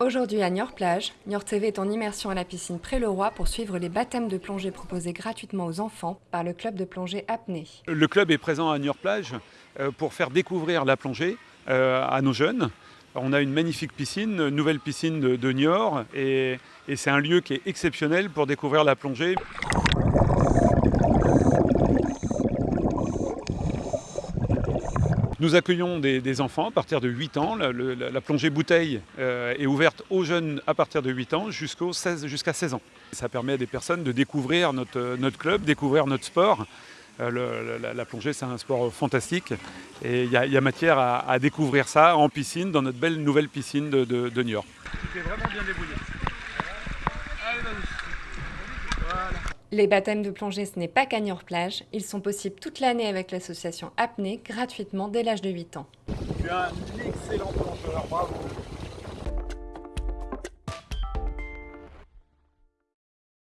Aujourd'hui à Niort-Plage, Niort TV est en immersion à la piscine Pré-le-Roi pour suivre les baptêmes de plongée proposés gratuitement aux enfants par le club de plongée apnée. Le club est présent à Niort-Plage euh, pour faire découvrir la plongée euh, à nos jeunes. On a une magnifique piscine, nouvelle piscine de, Niort, et c'est un lieu qui est exceptionnel pour découvrir la plongée. Nous accueillons des, enfants à partir de 8 ans. La, plongée bouteille euh, est ouverte aux jeunes à partir de 8 ans jusqu'à 16, 16 ans. Ça permet à des personnes de découvrir notre, notre club, découvrir notre sport. Euh, la, plongée, c'est un sport fantastique et il y, a matière à, découvrir ça en piscine, dans notre belle nouvelle piscine de, débrouillé. Les baptêmes de plongée, ce n'est pas qu'à Niort-Plage. Ils sont possibles toute l'année avec l'association Apnée, gratuitement dès l'âge de 8 ans. Tu es un excellent plongeur, bravo